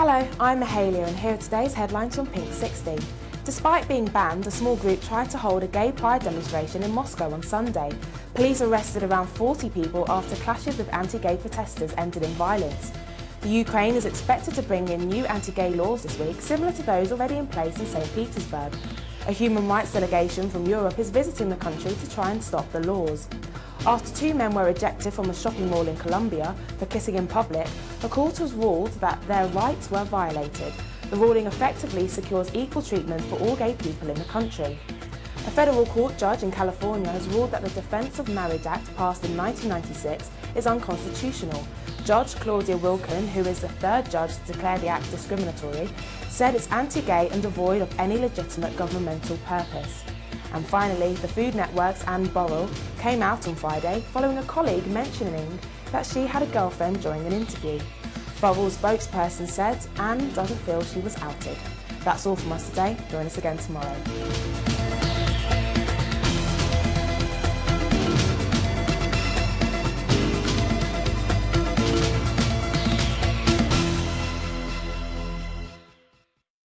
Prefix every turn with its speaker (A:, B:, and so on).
A: Hello, I'm Mahalia and here are today's headlines from Pink 60. Despite being banned, a small group tried to hold a gay pride demonstration in Moscow on Sunday. Police arrested around 40 people after clashes with anti-gay protesters ended in violence. The Ukraine is expected to bring in new anti-gay laws this week, similar to those already in place in St Petersburg. A human rights delegation from Europe is visiting the country to try and stop the laws. After two men were ejected from a shopping mall in Colombia for kissing in public, a court has ruled that their rights were violated. The ruling effectively secures equal treatment for all gay people in the country. A federal court judge in California has ruled that the Defence of Marriage Act passed in 1996 is unconstitutional. Judge Claudia Wilken, who is the third judge to declare the act discriminatory, said it's anti-gay and devoid of any legitimate governmental purpose. And finally, the Food Network's Anne Burrell came out on Friday following a colleague mentioning that she had a girlfriend during an interview. Burrell's spokesperson said Anne doesn't feel she was outed. That's all from us today. Join us again tomorrow.